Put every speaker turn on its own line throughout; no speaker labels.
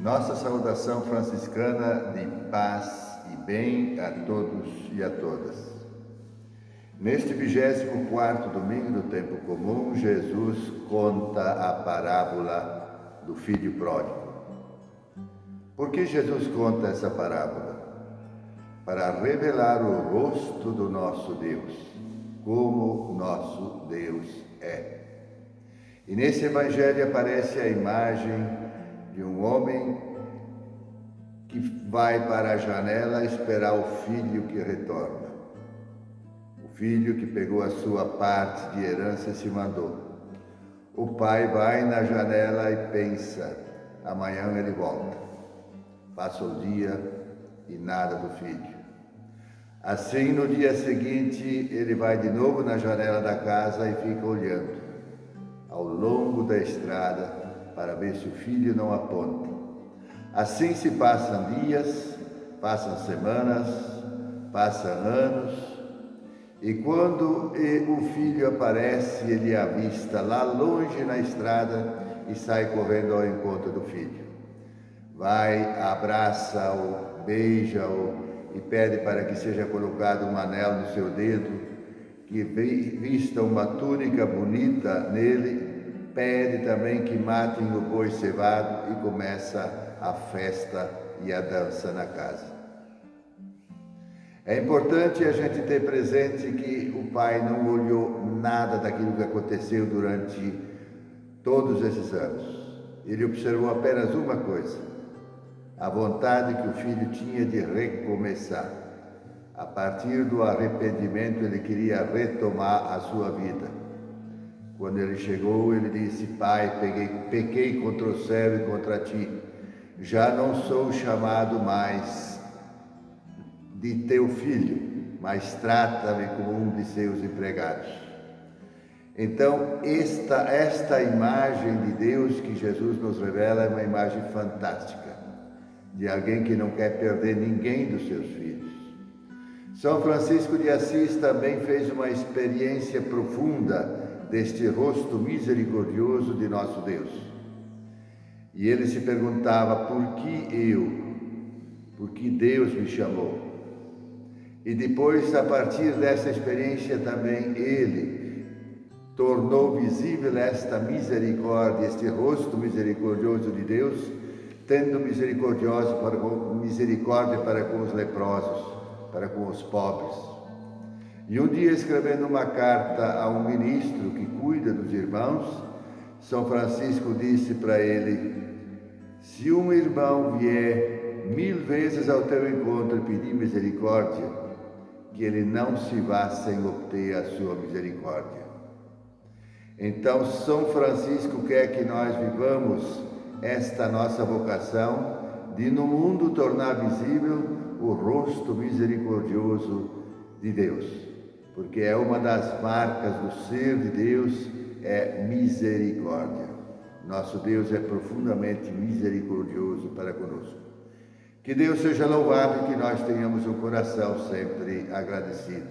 Nossa saudação franciscana de paz e bem a todos e a todas. Neste 24 domingo do tempo comum, Jesus conta a parábola do filho pródigo. Por que Jesus conta essa parábola? Para revelar o rosto do nosso Deus, como nosso Deus é. E nesse evangelho aparece a imagem de um homem que vai para a janela esperar o filho que retorna. O filho que pegou a sua parte de herança se mandou. O pai vai na janela e pensa: amanhã ele volta. Passa o dia e nada do filho. Assim, no dia seguinte, ele vai de novo na janela da casa e fica olhando ao longo da estrada para ver se o filho não aponta. Assim se passam dias, passam semanas, passam anos, e quando o filho aparece, ele avista lá longe na estrada e sai correndo ao encontro do filho. Vai, abraça-o, beija-o e pede para que seja colocado um anel no seu dedo, que vista uma túnica bonita nele pede também que matem o boi cevado e começa a festa e a dança na casa. É importante a gente ter presente que o pai não olhou nada daquilo que aconteceu durante todos esses anos. Ele observou apenas uma coisa: a vontade que o filho tinha de recomeçar. A partir do arrependimento, ele queria retomar a sua vida. Quando ele chegou, ele disse: Pai, peguei, pequei contra o céu e contra ti. Já não sou chamado mais de teu filho, mas trata-me como um de seus empregados. Então, esta, esta imagem de Deus que Jesus nos revela é uma imagem fantástica, de alguém que não quer perder ninguém dos seus filhos. São Francisco de Assis também fez uma experiência profunda deste rosto misericordioso de nosso Deus. E ele se perguntava: por que eu? Por que Deus me chamou? E depois, a partir dessa experiência, também ele tornou visível esta misericórdia, este rosto misericordioso de Deus, tendo misericordioso para, misericórdia para com os leprosos, para com os pobres e um dia, escrevendo uma carta a um ministro que cuida dos irmãos, São Francisco disse para ele: Se um irmão vier mil vezes ao teu encontro e pedir misericórdia, que ele não se vá sem obter a sua misericórdia. Então, São Francisco quer que nós vivamos esta nossa vocação de no mundo tornar visível o rosto misericordioso de Deus porque é uma das marcas do ser de Deus é misericórdia. Nosso Deus é profundamente misericordioso para conosco. Que Deus seja louvado e que nós tenhamos o coração sempre agradecido.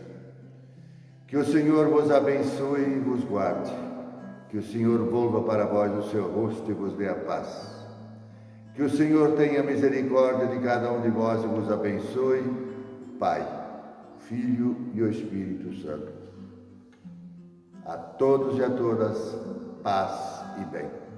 Que o Senhor vos abençoe e vos guarde. Que o Senhor volva para vós o seu rosto e vos dê a paz. Que o Senhor tenha misericórdia de cada um de vós e vos abençoe. Pai Filho e o Espírito Santo. A todos e a todas, paz e bem.